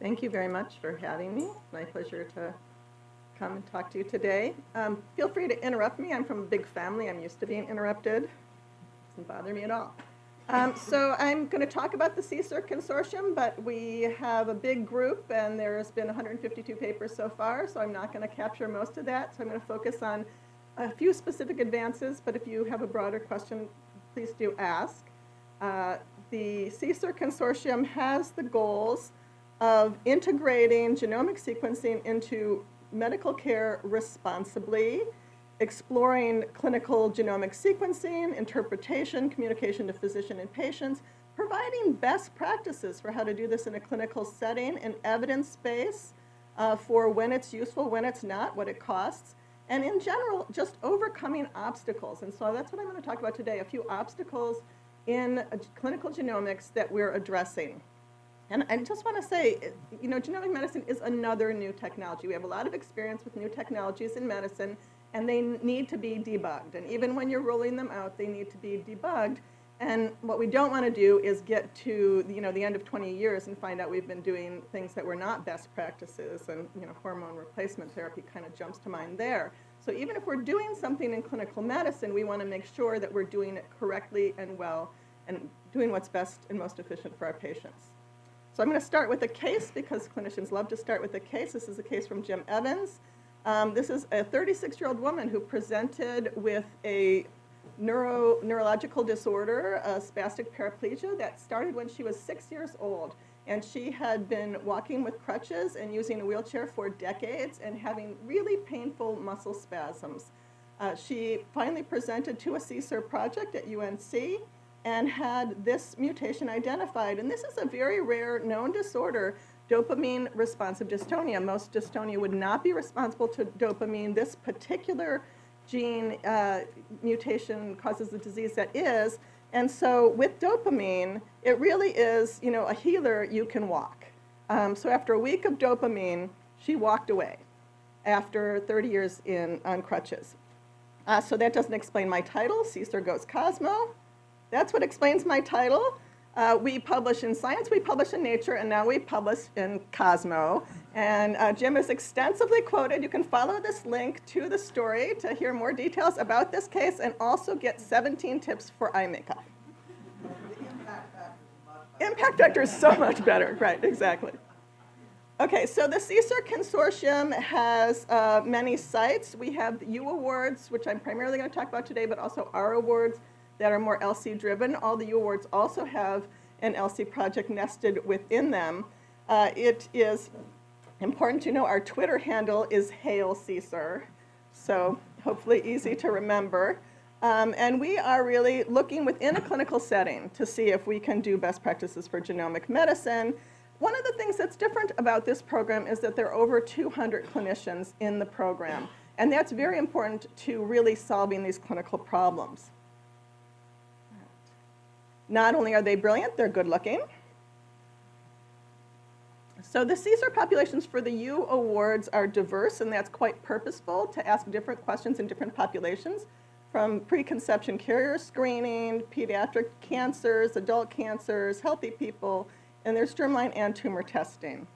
Thank you very much for having me. My pleasure to come and talk to you today. Um, feel free to interrupt me. I'm from a big family. I'm used to being interrupted. It Doesn't bother me at all. Um, so I'm going to talk about the CSER consortium, but we have a big group, and there's been 152 papers so far, so I'm not going to capture most of that. So I'm going to focus on a few specific advances, but if you have a broader question, please do ask. Uh, the CSER consortium has the goals of integrating genomic sequencing into medical care responsibly, exploring clinical genomic sequencing, interpretation, communication to physician and patients, providing best practices for how to do this in a clinical setting, and evidence base uh, for when it's useful, when it's not, what it costs, and in general, just overcoming obstacles. And so that's what I'm going to talk about today, a few obstacles in clinical genomics that we're addressing. And I just want to say, you know, genomic medicine is another new technology. We have a lot of experience with new technologies in medicine, and they need to be debugged. And even when you're rolling them out, they need to be debugged. And what we don't want to do is get to you know the end of 20 years and find out we've been doing things that were not best practices. And you know, hormone replacement therapy kind of jumps to mind there. So even if we're doing something in clinical medicine, we want to make sure that we're doing it correctly and well and doing what's best and most efficient for our patients. So I'm going to start with a case because clinicians love to start with a case. This is a case from Jim Evans. Um, this is a 36-year-old woman who presented with a neuro, neurological disorder, a spastic paraplegia, that started when she was six years old. And she had been walking with crutches and using a wheelchair for decades and having really painful muscle spasms. Uh, she finally presented to a CSER project at UNC and had this mutation identified. And this is a very rare known disorder, dopamine responsive dystonia. Most dystonia would not be responsible to dopamine. This particular gene uh, mutation causes the disease that is. And so with dopamine, it really is, you know, a healer you can walk. Um, so after a week of dopamine, she walked away after 30 years in on crutches. Uh, so that doesn't explain my title, CSER Goes Cosmo. That's what explains my title. Uh, we publish in Science, we publish in Nature, and now we publish in Cosmo. And uh, Jim is extensively quoted. You can follow this link to the story to hear more details about this case and also get 17 tips for eye makeup. Impact factor is so much better, right, exactly. Okay, so the CSER Consortium has uh, many sites. We have the U Awards, which I'm primarily going to talk about today, but also R Awards that are more ELSI driven. All the U awards also have an ELSI project nested within them. Uh, it is important to know our Twitter handle is Hail CSER, so hopefully easy to remember. Um, and we are really looking within a clinical setting to see if we can do best practices for genomic medicine. One of the things that's different about this program is that there are over 200 clinicians in the program. And that's very important to really solving these clinical problems. Not only are they brilliant, they're good looking. So the CSER populations for the U awards are diverse, and that's quite purposeful to ask different questions in different populations, from preconception carrier screening, pediatric cancers, adult cancers, healthy people, and there's germline and tumor testing.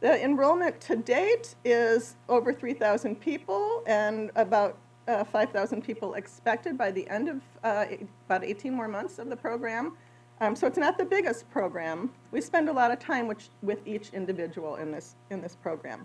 The enrollment to date is over 3,000 people, and about uh, 5,000 people expected by the end of uh, about 18 more months of the program. Um, so it's not the biggest program. We spend a lot of time which, with each individual in this, in this program.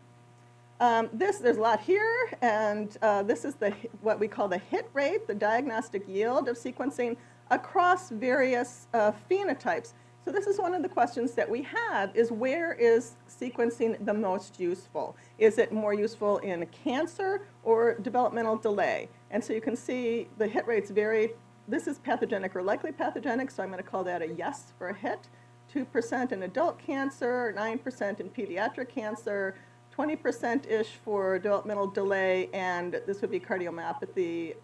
Um, this, there's a lot here, and uh, this is the, what we call the hit rate, the diagnostic yield of sequencing across various uh, phenotypes. So this is one of the questions that we have is where is sequencing the most useful? Is it more useful in cancer or developmental delay? And so you can see the hit rates vary. This is pathogenic or likely pathogenic, so I'm going to call that a yes for a hit. 2% in adult cancer, 9% in pediatric cancer, 20%-ish for developmental delay, and this would be cardiomyopathy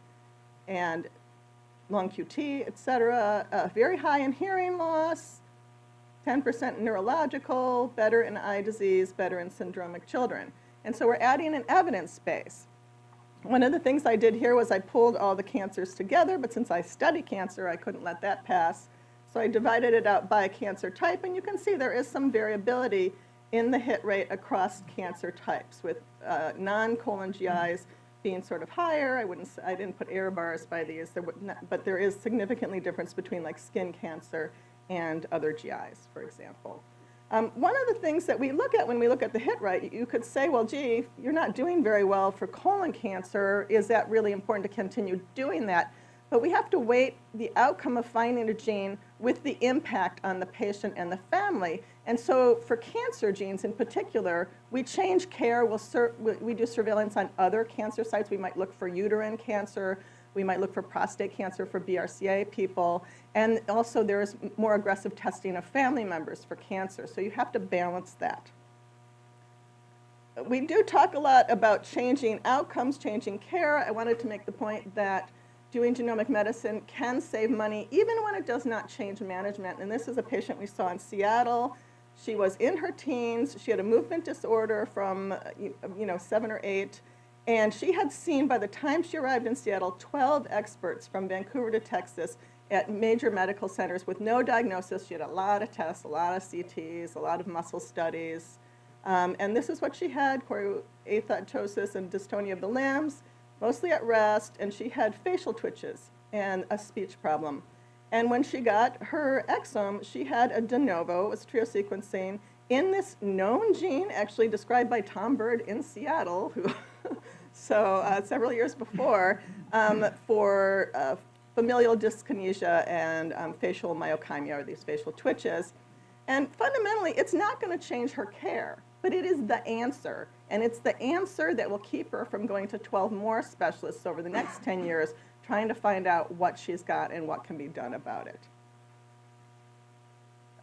and long QT, et cetera. Uh, very high in hearing loss, 10% neurological, better in eye disease, better in syndromic children. And so we're adding an evidence base. One of the things I did here was I pulled all the cancers together, but since I study cancer, I couldn't let that pass. So I divided it out by cancer type, and you can see there is some variability in the hit rate across cancer types, with uh, non-colon GIs being sort of higher. I wouldn't, I didn't put error bars by these, there not, but there is significantly difference between like skin cancer and other GIs, for example. Um, one of the things that we look at when we look at the hit rate, you could say, well, gee, you're not doing very well for colon cancer. Is that really important to continue doing that? But we have to weight the outcome of finding a gene with the impact on the patient and the family. And so for cancer genes in particular, we change care. We'll we do surveillance on other cancer sites. We might look for uterine cancer. We might look for prostate cancer for BRCA people. And also there's more aggressive testing of family members for cancer. So you have to balance that. We do talk a lot about changing outcomes, changing care. I wanted to make the point that doing genomic medicine can save money even when it does not change management. And this is a patient we saw in Seattle. She was in her teens. She had a movement disorder from, you know, seven or eight. And she had seen, by the time she arrived in Seattle, 12 experts from Vancouver to Texas at major medical centers with no diagnosis. She had a lot of tests, a lot of CTs, a lot of muscle studies. Um, and this is what she had, choreoathetosis and dystonia of the limbs, mostly at rest, and she had facial twitches and a speech problem. And when she got her exome, she had a de novo, it was trio sequencing, in this known gene, actually described by Tom Bird in Seattle, who, so uh, several years before, um, for uh, familial dyskinesia and um, facial myokymia, or these facial twitches. And fundamentally, it's not going to change her care, but it is the answer. And it's the answer that will keep her from going to 12 more specialists over the next 10 years, trying to find out what she's got and what can be done about it.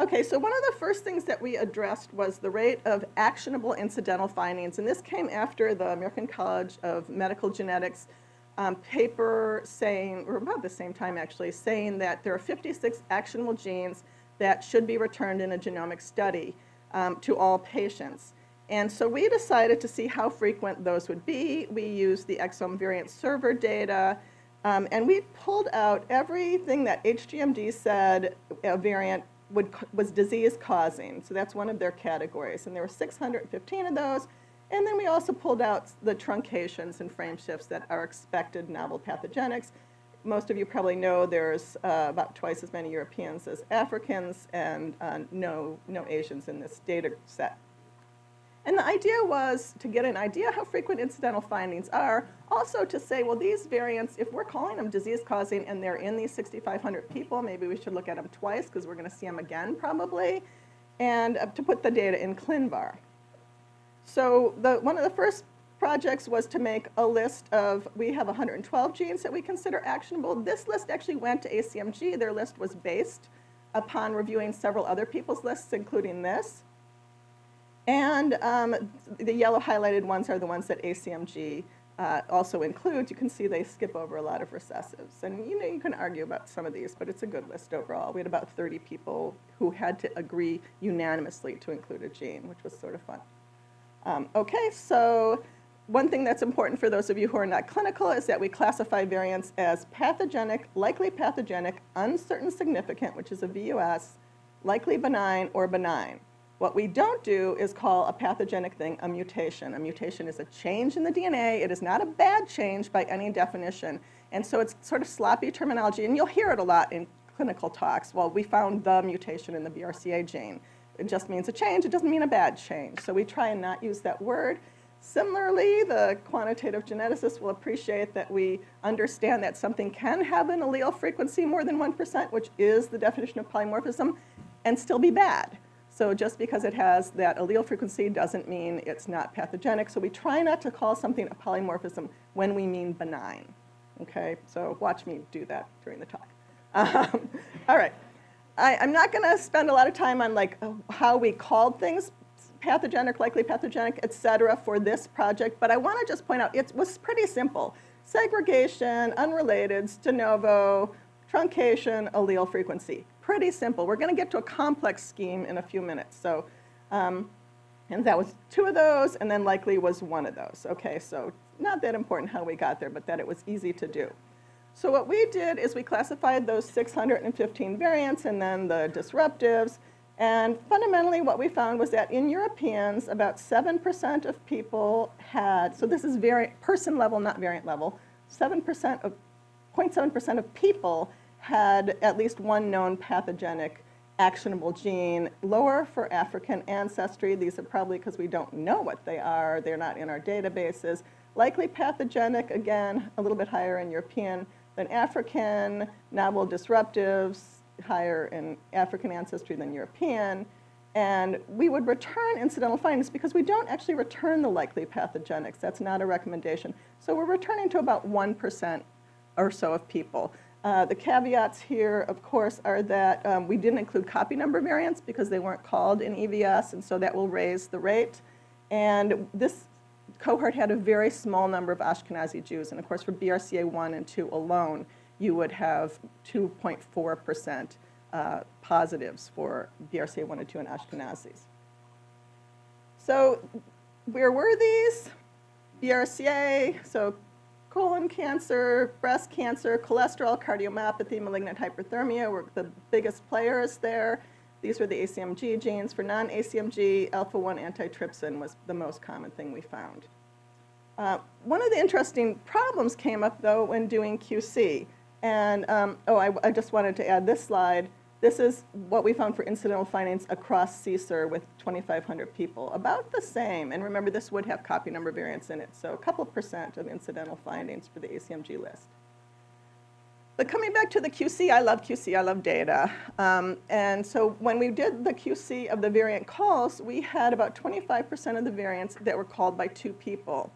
Okay, so one of the first things that we addressed was the rate of actionable incidental findings, and this came after the American College of Medical Genetics um, paper saying, or about the same time actually, saying that there are 56 actionable genes that should be returned in a genomic study um, to all patients. And so we decided to see how frequent those would be. We used the exome variant server data, um, and we pulled out everything that HGMD said a variant would, was disease causing. So that's one of their categories. And there were 615 of those. And then we also pulled out the truncations and frame shifts that are expected novel pathogenics. Most of you probably know there's uh, about twice as many Europeans as Africans and uh, no, no Asians in this data set. And the idea was to get an idea how frequent incidental findings are, also to say, well, these variants, if we're calling them disease causing and they're in these 6,500 people, maybe we should look at them twice because we're going to see them again probably, and uh, to put the data in ClinVar. So the, one of the first projects was to make a list of, we have 112 genes that we consider actionable. This list actually went to ACMG. Their list was based upon reviewing several other people's lists, including this. And um, the yellow highlighted ones are the ones that ACMG uh, also includes. You can see they skip over a lot of recessives. And you know, you can argue about some of these, but it's a good list overall. We had about 30 people who had to agree unanimously to include a gene, which was sort of fun. Um, okay, so one thing that's important for those of you who are not clinical is that we classify variants as pathogenic, likely pathogenic, uncertain significant, which is a VUS, likely benign, or benign. What we don't do is call a pathogenic thing a mutation. A mutation is a change in the DNA. It is not a bad change by any definition. And so it's sort of sloppy terminology, and you'll hear it a lot in clinical talks. Well, we found the mutation in the BRCA gene. It just means a change. It doesn't mean a bad change. So we try and not use that word. Similarly, the quantitative geneticists will appreciate that we understand that something can have an allele frequency more than 1%, which is the definition of polymorphism, and still be bad. So just because it has that allele frequency doesn't mean it's not pathogenic. So we try not to call something a polymorphism when we mean benign. Okay, so watch me do that during the talk. Um, all right. I, I'm not going to spend a lot of time on like how we called things pathogenic, likely pathogenic, et cetera, for this project, but I want to just point out it was pretty simple. Segregation, unrelated, de novo, truncation, allele frequency. Pretty simple. We're going to get to a complex scheme in a few minutes. So, um, and that was two of those, and then likely was one of those. Okay, so not that important how we got there, but that it was easy to do. So what we did is we classified those 615 variants and then the disruptives. And fundamentally what we found was that in Europeans, about 7% of people had, so this is vari person level, not variant level, 7% of, 0.7% of people had at least one known pathogenic actionable gene, lower for African ancestry. These are probably because we don't know what they are. They're not in our databases. Likely pathogenic, again, a little bit higher in European than African. Novel disruptives, higher in African ancestry than European. And we would return incidental findings because we don't actually return the likely pathogenics. That's not a recommendation. So we're returning to about 1% or so of people. Uh, the caveats here, of course, are that um, we didn't include copy number variants because they weren't called in EVS, and so that will raise the rate. And this cohort had a very small number of Ashkenazi Jews, and of course for BRCA 1 and 2 alone, you would have 2.4% uh, positives for BRCA 1 and 2 and Ashkenazis. So where were these? BRCA, so colon cancer, breast cancer, cholesterol, cardiomyopathy, malignant hyperthermia were the biggest players there. These were the ACMG genes. For non-ACMG, alpha-1 antitrypsin was the most common thing we found. Uh, one of the interesting problems came up, though, when doing QC. And, um, oh, I, I just wanted to add this slide. This is what we found for incidental findings across CSER with 2,500 people, about the same. And remember, this would have copy number variants in it, so a couple percent of incidental findings for the ACMG list. But coming back to the QC, I love QC, I love data. Um, and so when we did the QC of the variant calls, we had about 25% of the variants that were called by two people.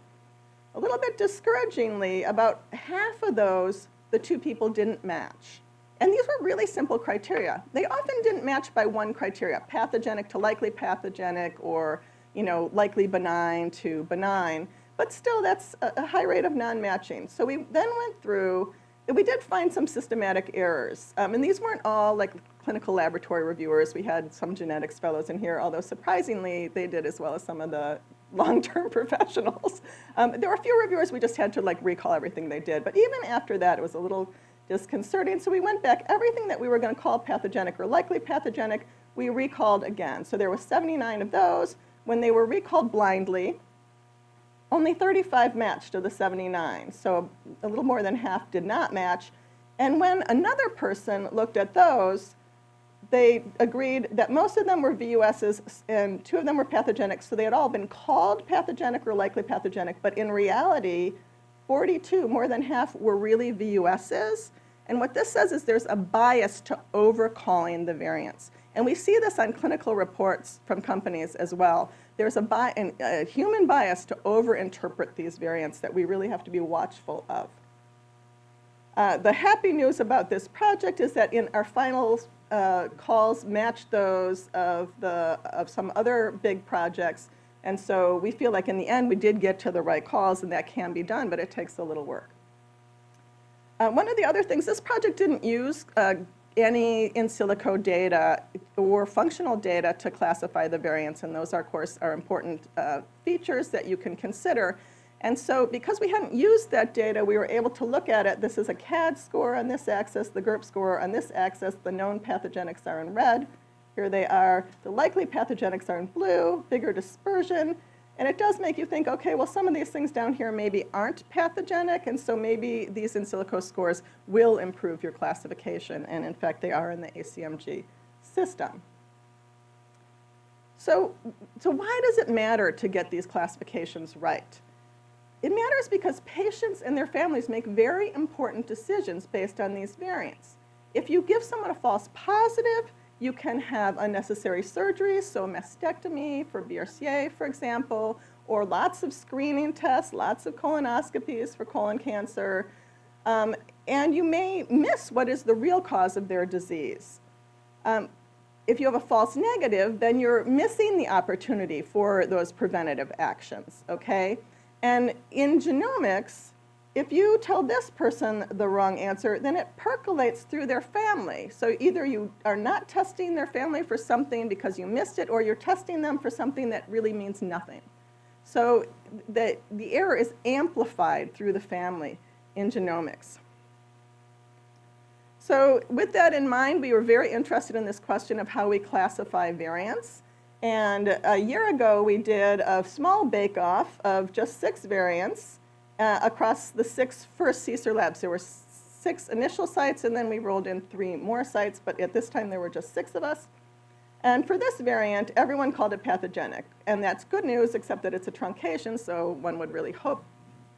A little bit discouragingly, about half of those, the two people didn't match. And these were really simple criteria. They often didn't match by one criteria, pathogenic to likely pathogenic or you know, likely benign to benign. But still, that's a, high rate of non-matching. So we then went through, we did find some systematic errors. Um, and these weren't all like clinical laboratory reviewers. We had some genetics fellows in here, although surprisingly, they did as well as some of the long-term professionals. Um, there were a few reviewers we just had to like recall everything they did. But even after that, it was a little disconcerting. So we went back, everything that we were going to call pathogenic or likely pathogenic, we recalled again. So there were 79 of those. When they were recalled blindly, only 35 matched of the 79. So a little more than half did not match. And when another person looked at those, they agreed that most of them were VUSs and two of them were pathogenic. So they had all been called pathogenic or likely pathogenic, but in reality, 42, more than half, were really VUSs. And what this says is there's a bias to overcalling the variants. And we see this on clinical reports from companies as well. There's a, bi a human bias to overinterpret these variants that we really have to be watchful of. Uh, the happy news about this project is that in our final uh, calls matched those of, the, of some other big projects and so we feel like in the end we did get to the right cause and that can be done, but it takes a little work. Uh, one of the other things, this project didn't use uh, any in silico data or functional data to classify the variants, and those, are, of course, are important uh, features that you can consider. And so because we hadn't used that data, we were able to look at it. This is a CADD score on this axis, the GERP score on this axis. The known pathogenics are in red. Here they are. The likely pathogenics are in blue, bigger dispersion. And it does make you think, okay, well, some of these things down here maybe aren't pathogenic, and so maybe these in silico scores will improve your classification. And in fact, they are in the ACMG system. So, so why does it matter to get these classifications right? It matters because patients and their families make very important decisions based on these variants. If you give someone a false positive, you can have unnecessary surgeries, so mastectomy for BRCA, for example, or lots of screening tests, lots of colonoscopies for colon cancer. Um, and you may miss what is the real cause of their disease. Um, if you have a false negative, then you're missing the opportunity for those preventative actions, okay? And in genomics, if you tell this person the wrong answer, then it percolates through their family. So either you are not testing their family for something because you missed it, or you're testing them for something that really means nothing. So the, the error is amplified through the family in genomics. So with that in mind, we were very interested in this question of how we classify variants. And a year ago, we did a small bake-off of just six variants uh, across the six first CSER labs. There were six initial sites, and then we rolled in three more sites, but at this time there were just six of us. And for this variant, everyone called it pathogenic. And that's good news, except that it's a truncation, so one would really hope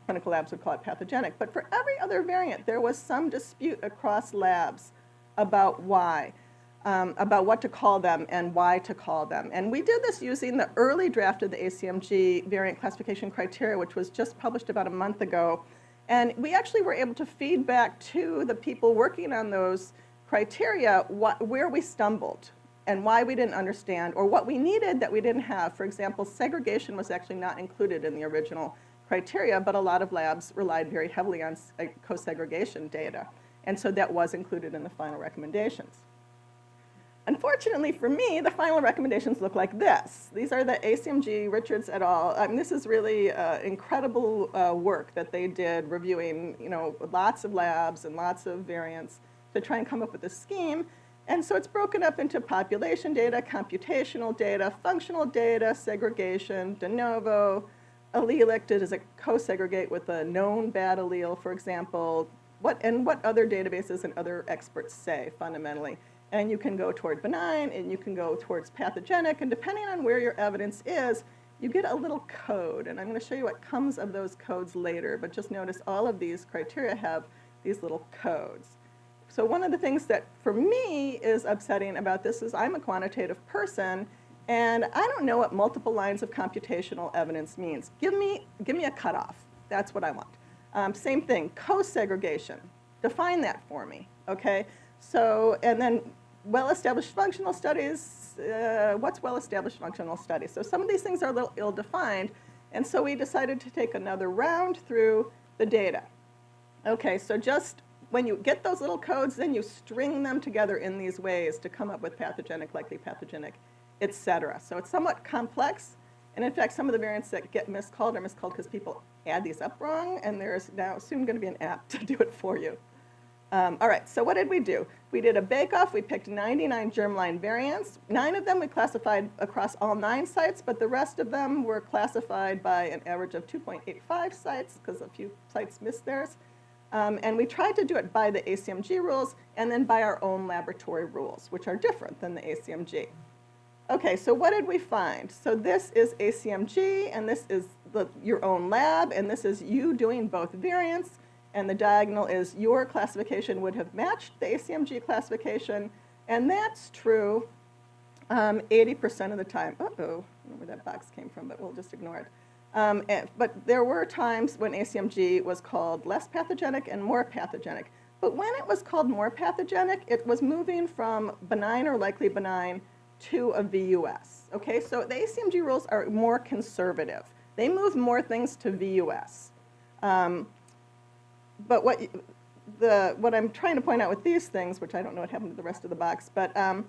clinical labs would call it pathogenic. But for every other variant, there was some dispute across labs about why, um, about what to call them and why to call them. And we did this using the early draft of the ACMG variant classification criteria, which was just published about a month ago. And we actually were able to feed back to the people working on those criteria what, where we stumbled and why we didn't understand, or what we needed that we didn't have. For example, segregation was actually not included in the original criteria, but a lot of labs relied very heavily on uh, co-segregation data. And so that was included in the final recommendations. Unfortunately for me, the final recommendations look like this. These are the ACMG Richards et al. I mean, this is really uh, incredible uh, work that they did reviewing, you know, lots of labs and lots of variants to try and come up with a scheme and so it's broken up into population data, computational data, functional data, segregation, de novo, allelic, does it co-segregate with a known bad allele, for example, what, and what other databases and other experts say fundamentally. And you can go toward benign, and you can go towards pathogenic, and depending on where your evidence is, you get a little code. And I'm going to show you what comes of those codes later, but just notice all of these criteria have these little codes. So one of the things that for me is upsetting about this is I'm a quantitative person and I don't know what multiple lines of computational evidence means. Give me, give me a cutoff. That's what I want. Um, same thing, co-segregation. Define that for me, okay? So, and then well-established functional studies, uh, what's well-established functional studies? So some of these things are a little ill-defined, and so we decided to take another round through the data. Okay, so just when you get those little codes, then you string them together in these ways to come up with pathogenic, likely pathogenic, et cetera. So it's somewhat complex. And in fact, some of the variants that get miscalled are miscalled because people add these up wrong, and there's now soon going to be an app to do it for you. Um, all right, so what did we do? We did a bake-off. We picked 99 germline variants. Nine of them we classified across all nine sites, but the rest of them were classified by an average of 2.85 sites because a few sites missed theirs. Um, and we tried to do it by the ACMG rules and then by our own laboratory rules, which are different than the ACMG. Okay, so what did we find? So this is ACMG, and this is the, your own lab, and this is you doing both variants, and the diagonal is your classification would have matched the ACMG classification, and that's true 80% um, of the time. Uh-oh, I don't know where that box came from, but we'll just ignore it. Um, and, but there were times when ACMG was called less pathogenic and more pathogenic. But when it was called more pathogenic, it was moving from benign or likely benign to a VUS. Okay, so the ACMG rules are more conservative. They move more things to VUS. Um, but what, the, what I'm trying to point out with these things, which I don't know what happened to the rest of the box, but um,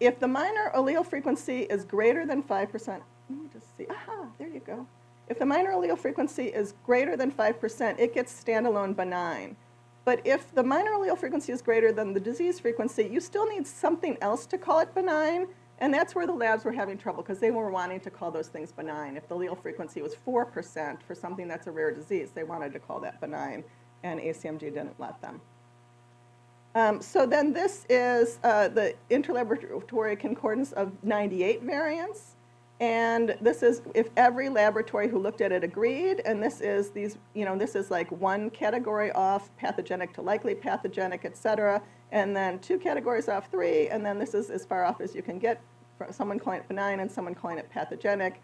if the minor allele frequency is greater than 5%, let me just see, aha, there you go. If the minor allele frequency is greater than 5%, it gets standalone benign. But if the minor allele frequency is greater than the disease frequency, you still need something else to call it benign, and that's where the labs were having trouble because they were wanting to call those things benign. If the allele frequency was 4% for something that's a rare disease, they wanted to call that benign, and ACMG didn't let them. Um, so then this is uh, the interlaboratory concordance of 98 variants. And this is if every laboratory who looked at it agreed, and this is these, you know, this is like one category off pathogenic to likely pathogenic, et cetera, and then two categories off three, and then this is as far off as you can get, from someone calling it benign and someone calling it pathogenic.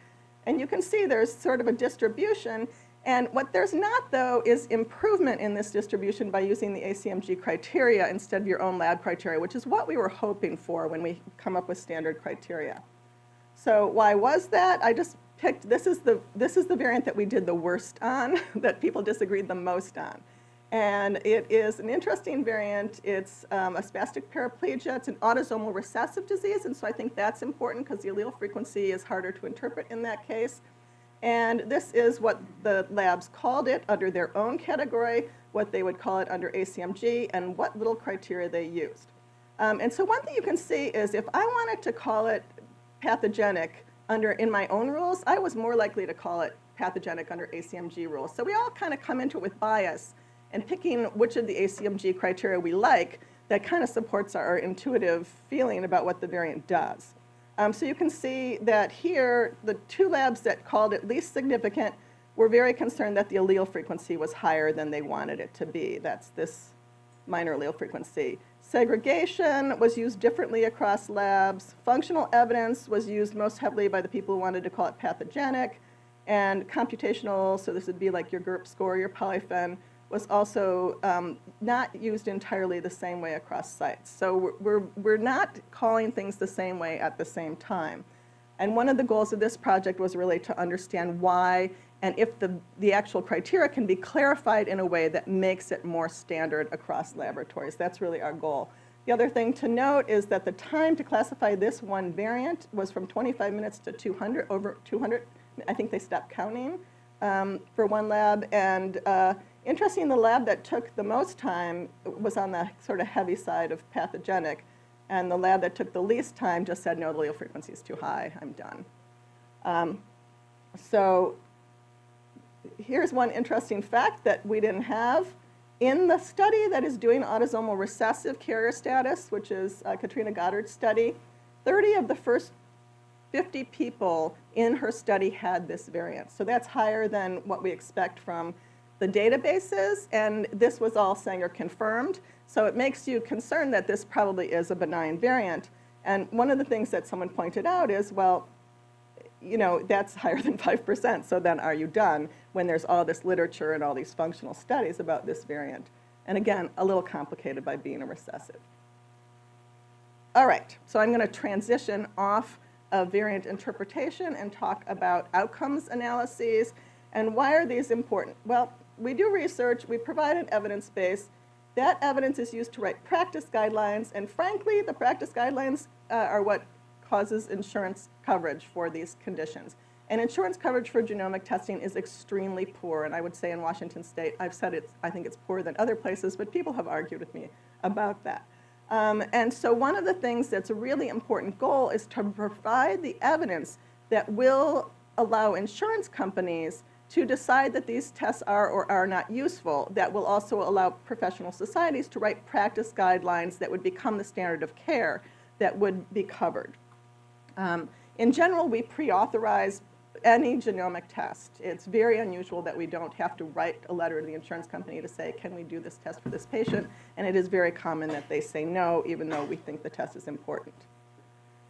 And you can see there's sort of a distribution, and what there's not, though, is improvement in this distribution by using the ACMG criteria instead of your own lab criteria, which is what we were hoping for when we come up with standard criteria. So why was that? I just picked, this is the, this is the variant that we did the worst on, that people disagreed the most on. And it is an interesting variant. It's um, a spastic paraplegia. It's an autosomal recessive disease, and so I think that's important because the allele frequency is harder to interpret in that case. And this is what the labs called it under their own category, what they would call it under ACMG, and what little criteria they used. Um, and so one thing you can see is if I wanted to call it pathogenic under in my own rules, I was more likely to call it pathogenic under ACMG rules. So we all kind of come into it with bias and picking which of the ACMG criteria we like that kind of supports our intuitive feeling about what the variant does. Um, so you can see that here, the two labs that called it least significant were very concerned that the allele frequency was higher than they wanted it to be. That's this minor allele frequency. Segregation was used differently across labs. Functional evidence was used most heavily by the people who wanted to call it pathogenic. And computational, so this would be like your GERP score, your polyphen, was also um, not used entirely the same way across sites. So we're, we're, not calling things the same way at the same time. And one of the goals of this project was really to understand why and if the, the actual criteria can be clarified in a way that makes it more standard across laboratories. That's really our goal. The other thing to note is that the time to classify this one variant was from 25 minutes to 200, over 200. I think they stopped counting um, for one lab. And uh, interesting, the lab that took the most time was on the sort of heavy side of pathogenic. And the lab that took the least time just said, no, the allele frequency is too high, I'm done. Um, so here's one interesting fact that we didn't have. In the study that is doing autosomal recessive carrier status, which is uh, Katrina Goddard's study, 30 of the first 50 people in her study had this variant. So that's higher than what we expect from the databases, and this was all Sanger confirmed. So it makes you concerned that this probably is a benign variant. And one of the things that someone pointed out is, well, you know, that's higher than 5%, so then are you done when there's all this literature and all these functional studies about this variant? And again, a little complicated by being a recessive. All right, so I'm going to transition off of variant interpretation and talk about outcomes analyses. And why are these important? Well, we do research, we provide an evidence base. That evidence is used to write practice guidelines, and frankly, the practice guidelines uh, are what causes insurance coverage for these conditions. And insurance coverage for genomic testing is extremely poor, and I would say in Washington State, I've said it's, I think it's poorer than other places, but people have argued with me about that. Um, and so one of the things that's a really important goal is to provide the evidence that will allow insurance companies to decide that these tests are or are not useful, that will also allow professional societies to write practice guidelines that would become the standard of care that would be covered. Um, in general, we pre-authorize any genomic test. It's very unusual that we don't have to write a letter to the insurance company to say, can we do this test for this patient? And it is very common that they say no, even though we think the test is important.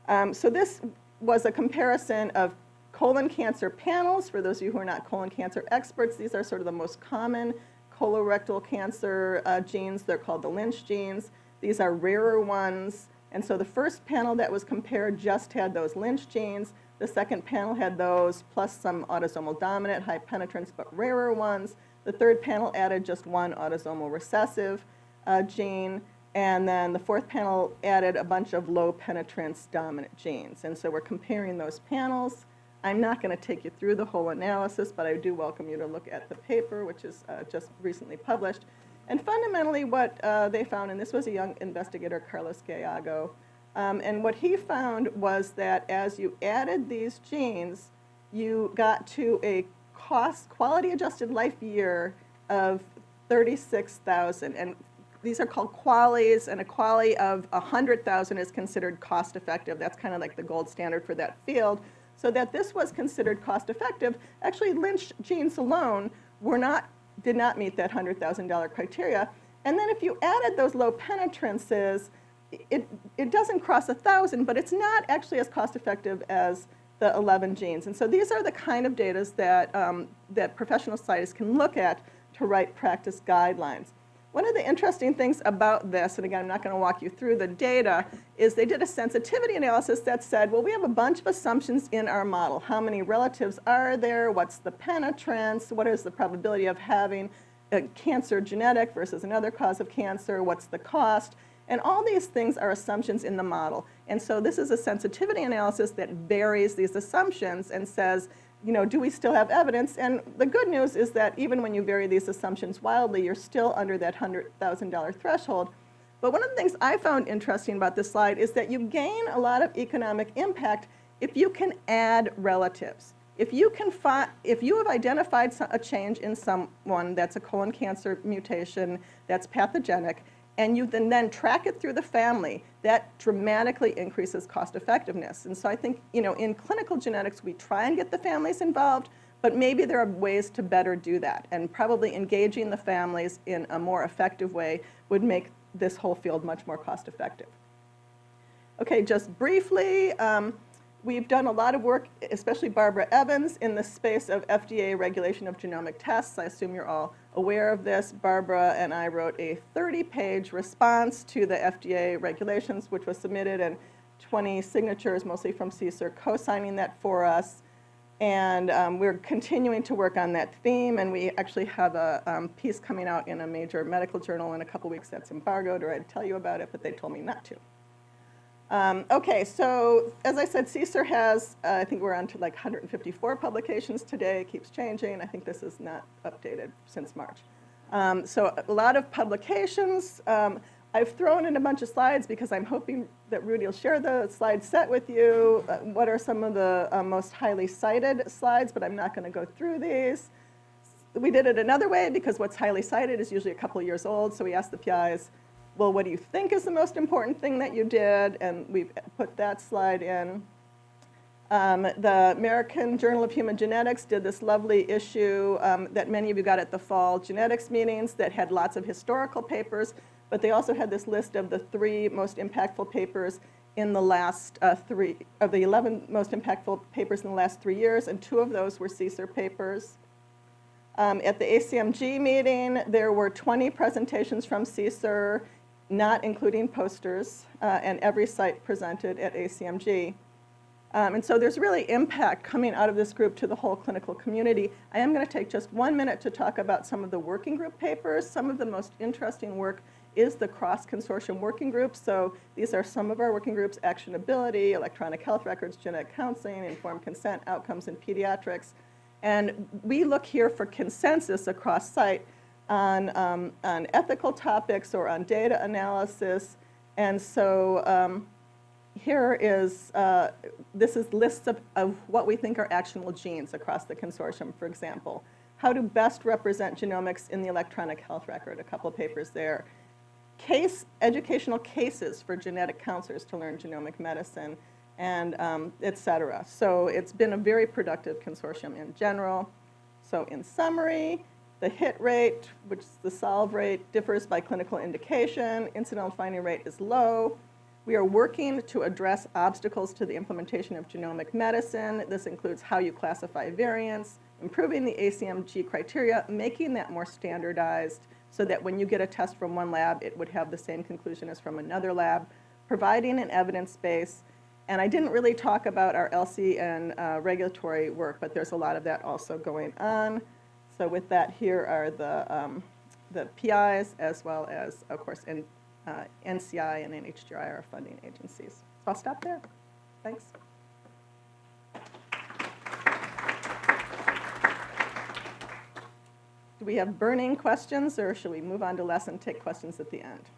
Um, so this was a comparison of colon cancer panels. For those of you who are not colon cancer experts, these are sort of the most common colorectal cancer uh, genes. They're called the Lynch genes. These are rarer ones. And so the first panel that was compared just had those Lynch genes. The second panel had those plus some autosomal dominant, high penetrance, but rarer ones. The third panel added just one autosomal recessive uh, gene. And then the fourth panel added a bunch of low penetrance dominant genes. And so we're comparing those panels. I'm not going to take you through the whole analysis, but I do welcome you to look at the paper, which is uh, just recently published. And fundamentally what uh, they found, and this was a young investigator, Carlos Gallego, um, and what he found was that as you added these genes, you got to a cost, quality adjusted life year of 36,000. And these are called QALYs, and a QALY of 100,000 is considered cost effective. That's kind of like the gold standard for that field. So that this was considered cost effective, actually Lynch genes alone were not did not meet that $100,000 criteria. And then if you added those low penetrances, it, it doesn't cross 1,000, but it's not actually as cost effective as the 11 genes. And so these are the kind of data that, um, that professional scientists can look at to write practice guidelines. One of the interesting things about this, and again, I'm not going to walk you through the data, is they did a sensitivity analysis that said, well, we have a bunch of assumptions in our model. How many relatives are there? What's the penetrance? What is the probability of having a cancer genetic versus another cause of cancer? What's the cost? And all these things are assumptions in the model. And so this is a sensitivity analysis that varies these assumptions and says, you know, do we still have evidence? And the good news is that even when you vary these assumptions wildly, you're still under that $100,000 threshold. But one of the things I found interesting about this slide is that you gain a lot of economic impact if you can add relatives. If you, can if you have identified a change in someone that's a colon cancer mutation that's pathogenic, and you then, then track it through the family, that dramatically increases cost effectiveness. And so I think, you know, in clinical genetics, we try and get the families involved, but maybe there are ways to better do that. And probably engaging the families in a more effective way would make this whole field much more cost effective. Okay, just briefly, um, we've done a lot of work, especially Barbara Evans, in the space of FDA regulation of genomic tests. I assume you're all aware of this. Barbara and I wrote a 30-page response to the FDA regulations, which was submitted, and 20 signatures, mostly from CSER, co-signing that for us. And um, we're continuing to work on that theme, and we actually have a um, piece coming out in a major medical journal in a couple weeks that's embargoed, or I'd tell you about it, but they told me not to. Um, okay, so as I said, CSER has, uh, I think we're on to like 154 publications today. It keeps changing. I think this is not updated since March. Um, so a lot of publications. Um, I've thrown in a bunch of slides because I'm hoping that Rudy will share the slide set with you. Uh, what are some of the uh, most highly cited slides, but I'm not going to go through these. We did it another way because what's highly cited is usually a couple years old, so we asked the PIs, well, what do you think is the most important thing that you did? And we've put that slide in. Um, the American Journal of Human Genetics did this lovely issue um, that many of you got at the fall genetics meetings that had lots of historical papers, but they also had this list of the three most impactful papers in the last uh, three, of the 11 most impactful papers in the last three years, and two of those were CSER papers. Um, at the ACMG meeting, there were 20 presentations from CSER not including posters, uh, and every site presented at ACMG. Um, and so there's really impact coming out of this group to the whole clinical community. I am going to take just one minute to talk about some of the working group papers. Some of the most interesting work is the cross-consortium working group. So these are some of our working groups, actionability, electronic health records, genetic counseling, informed consent, outcomes in pediatrics. And we look here for consensus across site on, um, on ethical topics or on data analysis. And so um, here is, uh, this is lists of, of what we think are actionable genes across the consortium, for example. How to best represent genomics in the electronic health record, a couple of papers there. Case, educational cases for genetic counselors to learn genomic medicine, and um, et cetera. So it's been a very productive consortium in general. So in summary, the hit rate, which is the solve rate, differs by clinical indication. Incidental finding rate is low. We are working to address obstacles to the implementation of genomic medicine. This includes how you classify variants, improving the ACMG criteria, making that more standardized so that when you get a test from one lab, it would have the same conclusion as from another lab, providing an evidence base. And I didn't really talk about our ELSI and uh, regulatory work, but there's a lot of that also going on. So with that, here are the, um, the PIs as well as, of course, N, uh, NCI and NHGRI are funding agencies. So I'll stop there. Thanks. Do we have burning questions, or should we move on to lesson, take questions at the end?